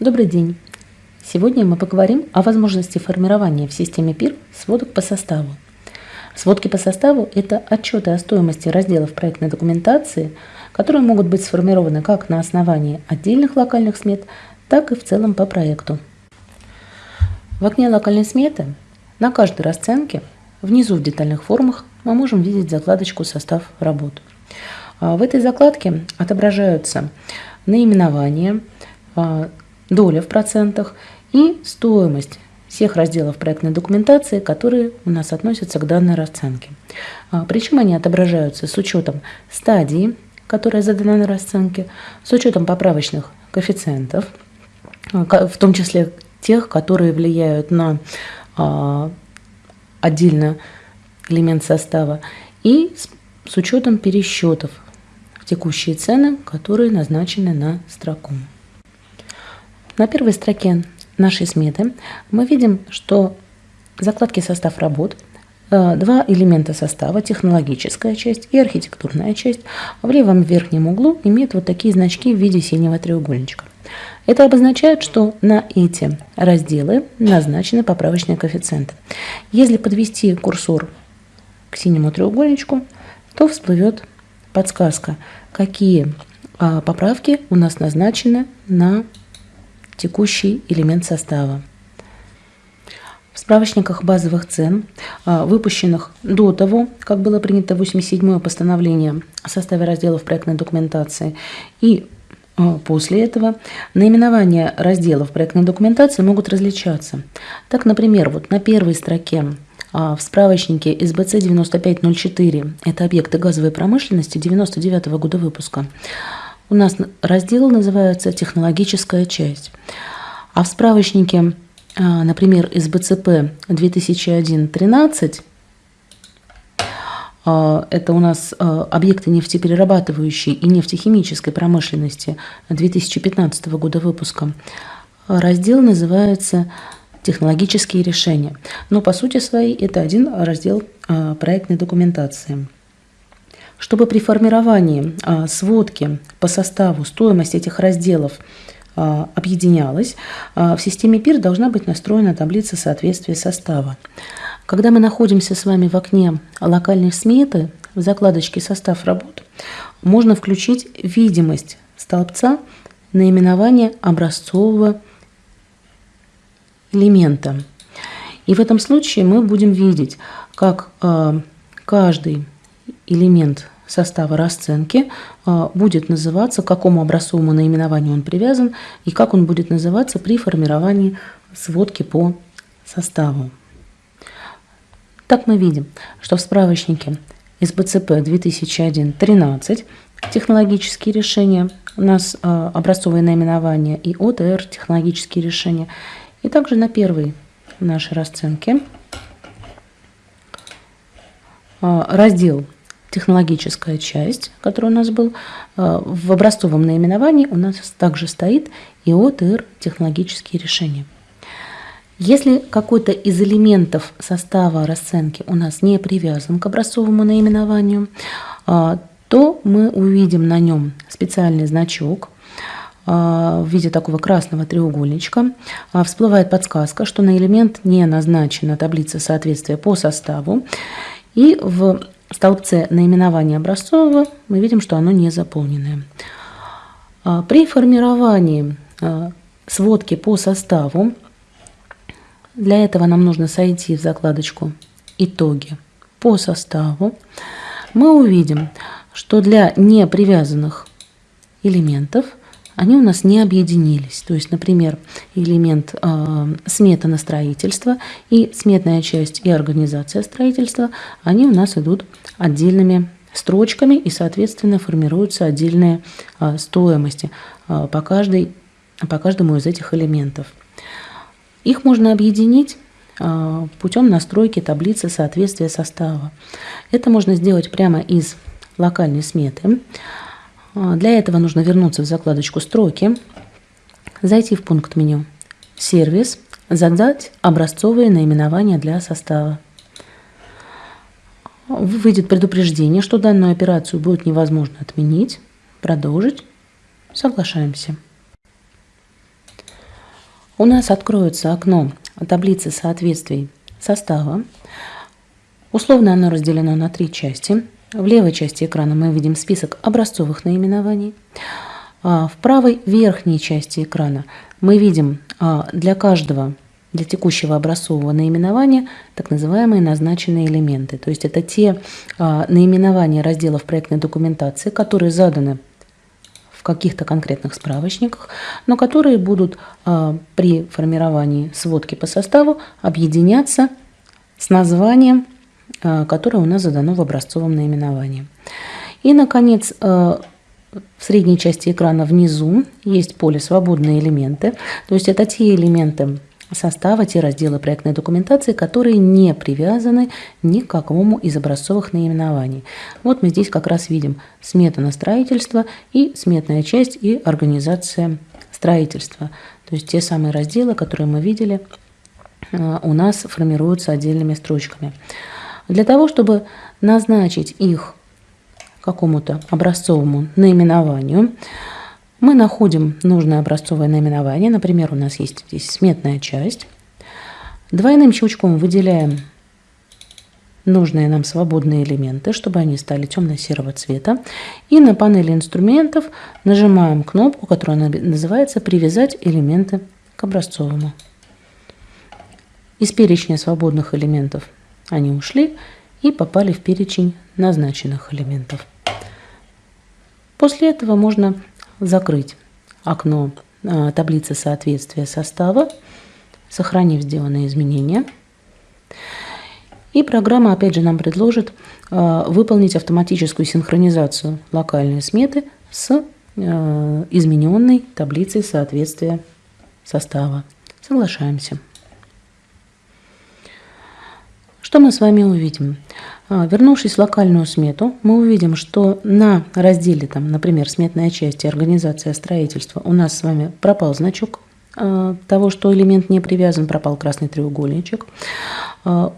Добрый день! Сегодня мы поговорим о возможности формирования в системе ПИР сводок по составу. Сводки по составу – это отчеты о стоимости разделов проектной документации, которые могут быть сформированы как на основании отдельных локальных смет, так и в целом по проекту. В окне локальной сметы на каждой расценке внизу в детальных формах мы можем видеть закладочку «Состав работ». А в этой закладке отображаются наименование, а, доля в процентах и стоимость всех разделов проектной документации, которые у нас относятся к данной расценке. А, причем они отображаются с учетом стадии, которая задана на расценке, с учетом поправочных коэффициентов, в том числе тех, которые влияют на отдельно элемент состава, и с учетом пересчетов в текущие цены, которые назначены на строку. На первой строке нашей сметы мы видим, что закладки состав работ э, Два элемента состава, технологическая часть и архитектурная часть, в левом верхнем углу имеют вот такие значки в виде синего треугольничка. Это обозначает, что на эти разделы назначены поправочные коэффициенты. Если подвести курсор к синему треугольничку, то всплывет подсказка, какие а, поправки у нас назначены на текущий элемент состава. В справочниках базовых цен, а, выпущенных до того, как было принято 87-е постановление о составе разделов проектной документации, и а, после этого наименования разделов проектной документации могут различаться. Так, например, вот на первой строке а, в справочнике СБЦ 9504, это объекты газовой промышленности 99 -го года выпуска, у нас раздел называется «Технологическая часть». А в справочнике, а, например, СБЦП 2001-13, а, это у нас а, объекты нефтеперерабатывающей и нефтехимической промышленности 2015 года выпуска. Раздел называется «Технологические решения». Но по сути своей это один раздел проектной документации. Чтобы при формировании сводки по составу стоимость этих разделов объединялась, в системе ПИР должна быть настроена таблица соответствия состава. Когда мы находимся с вами в окне локальной сметы, в закладочке «Состав работ», можно включить видимость столбца наименования образцового элемента. И в этом случае мы будем видеть, как каждый элемент состава расценки э, будет называться, к какому образцовому наименованию он привязан и как он будет называться при формировании сводки по составу. Так мы видим, что в справочнике СБЦП 2001-13 технологические решения, у нас э, образцовые наименования и ОТР технологические решения. И также на первой нашей расценке э, раздел технологическая часть, который у нас был, э, в образцовом наименовании у нас также стоит и ОТР технологические решения. Если какой-то из элементов состава расценки у нас не привязан к образцовому наименованию, а, то мы увидим на нем специальный значок а, в виде такого красного треугольничка. Всплывает подсказка, что на элемент не назначена таблица соответствия по составу. И в столбце наименования образцового мы видим, что оно не заполненное. При формировании сводки по составу для этого нам нужно сойти в закладочку «Итоги» по составу. Мы увидим, что для непривязанных элементов они у нас не объединились. То есть, например, элемент э, смета на строительство и сметная часть и организация строительства, они у нас идут отдельными строчками и, соответственно, формируются отдельные э, стоимости э, по, каждой, по каждому из этих элементов. Их можно объединить а, путем настройки таблицы соответствия состава. Это можно сделать прямо из локальной сметы. А, для этого нужно вернуться в закладочку «Строки», зайти в пункт меню «Сервис», задать образцовые наименования для состава. Выйдет предупреждение, что данную операцию будет невозможно отменить. Продолжить. Соглашаемся. у нас откроется окно таблицы соответствий состава. Условно оно разделено на три части. В левой части экрана мы видим список образцовых наименований. А в правой верхней части экрана мы видим а, для каждого, для текущего образцового наименования так называемые назначенные элементы. То есть это те а, наименования разделов проектной документации, которые заданы в каких-то конкретных справочниках, но которые будут при формировании сводки по составу объединяться с названием, которое у нас задано в образцовом наименовании. И, наконец, в средней части экрана внизу есть поле «Свободные элементы». То есть это те элементы состава, те разделы проектной документации, которые не привязаны ни к какому из образцовых наименований. Вот мы здесь как раз видим смета на строительство и сметная часть и организация строительства. То есть те самые разделы, которые мы видели, э, у нас формируются отдельными строчками. Для того, чтобы назначить их какому-то образцовому наименованию. Мы находим нужное образцовое наименование. Например, у нас есть здесь сметная часть. Двойным щелчком выделяем нужные нам свободные элементы, чтобы они стали темно-серого цвета. И на панели инструментов нажимаем кнопку, которая называется «Привязать элементы к образцовому». Из перечня свободных элементов они ушли и попали в перечень назначенных элементов. После этого можно закрыть окно а, таблицы соответствия состава, сохранив сделанные изменения. И программа, опять же, нам предложит а, выполнить автоматическую синхронизацию локальной сметы с а, измененной таблицей соответствия состава. Соглашаемся. Что мы с вами увидим? А, вернувшись в локальную смету, мы увидим, что на разделе, там, например, сметная часть и организация строительства у нас с вами пропал значок а, того, что элемент не привязан, пропал красный треугольничек. А,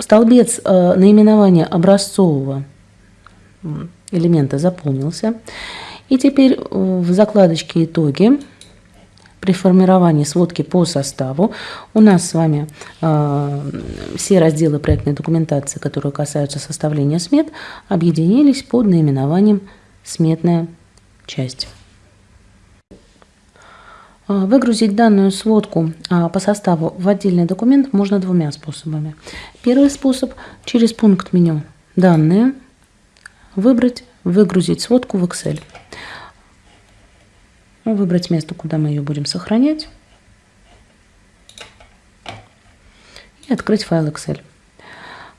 столбец наименования образцового элемента заполнился. И теперь в закладочке «Итоги» при формировании сводки по составу у нас с вами э, все разделы проектной документации, которые касаются составления смет, объединились под наименованием «Сметная часть». А, выгрузить данную сводку а, по составу в отдельный документ можно двумя способами. Первый способ – через пункт меню «Данные» выбрать «Выгрузить сводку в Excel» выбрать место, куда мы ее будем сохранять. И открыть файл Excel.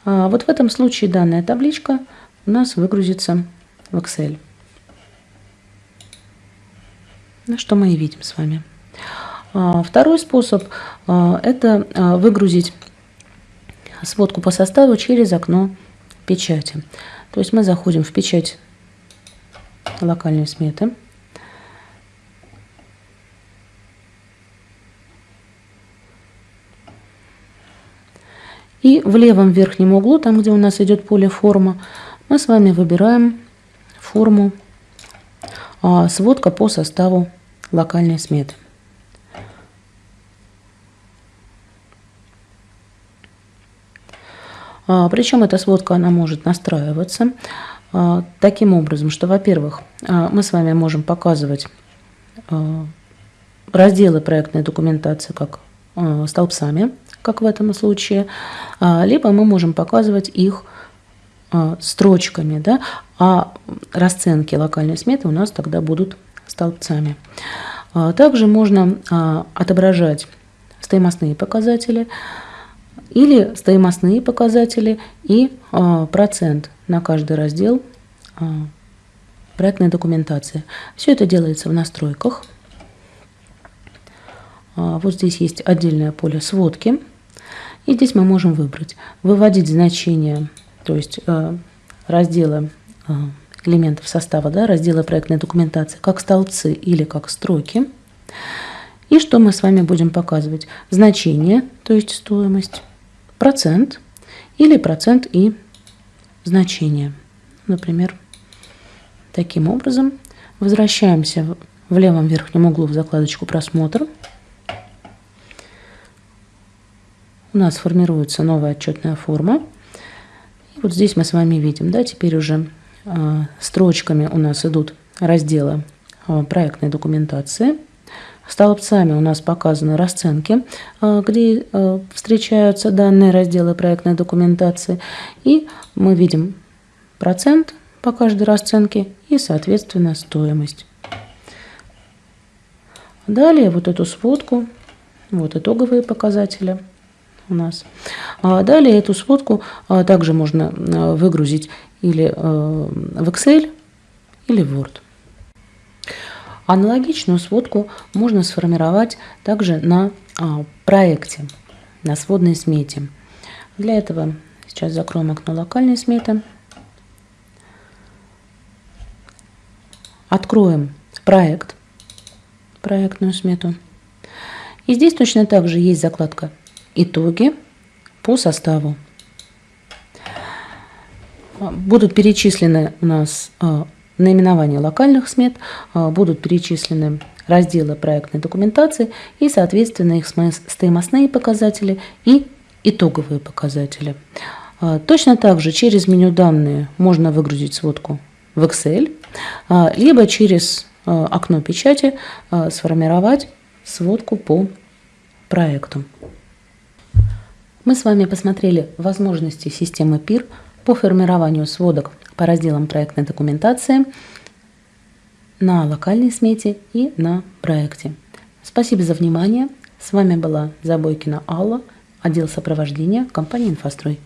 А вот в этом случае данная табличка у нас выгрузится в Excel. Ну, что мы и видим с вами. А, второй способ а, – это выгрузить сводку по составу через окно печати. То есть мы заходим в печать локальной сметы. И в левом верхнем углу, там где у нас идет поле форма, мы с вами выбираем форму а, сводка по составу локальной сметы. А, причем эта сводка она может настраиваться а, таким образом, что, во-первых, а, мы с вами можем показывать а, разделы проектной документации как а, столбцами, как в этом случае, а, либо мы можем показывать их а, строчками, да, а расценки локальной сметы у нас тогда будут столбцами. А, также можно отображать стоимостные показатели или стоимостные показатели и процент на каждый раздел проектной документации. Все это делается в настройках. Вот здесь есть отдельное поле сводки. И здесь мы можем выбрать, выводить значения, то есть э, разделы э, элементов состава, да, разделы проектной документации, как столбцы или как строки. И что мы с вами будем показывать? Значение, то есть стоимость, процент или процент и значение. Например, таким образом возвращаемся в левом верхнем углу в закладочку «Просмотр». У нас формируется новая отчетная форма. И вот здесь мы с вами видим, да, теперь уже э, строчками у нас идут разделы э, проектной документации. Столбцами у нас показаны расценки, э, где э, встречаются данные разделы проектной документации. И мы видим процент по каждой расценке и, соответственно, стоимость. Далее вот эту сводку, вот итоговые показатели у нас. А далее эту сводку а, также можно а, выгрузить или в Excel, или в Word. Аналогичную сводку можно сформировать также на проекте, на сводной смете. Для этого сейчас закроем окно локальной сметы. Откроем проект, проектную смету. И здесь точно так же есть закладка «Итоги по составу». Будут перечислены у нас а, наименования локальных смет, а, будут перечислены разделы проектной документации и, соответственно, их стоимостные показатели и итоговые показатели. А, точно так же через меню «Данные» можно выгрузить сводку в Excel, либо через окно печати сформировать сводку по проекту. Мы с вами посмотрели возможности системы ПИР по формированию сводок по разделам проектной документации на локальной смете и на проекте. Спасибо за внимание. С вами была Забойкина Алла, отдел сопровождения компании «Инфострой».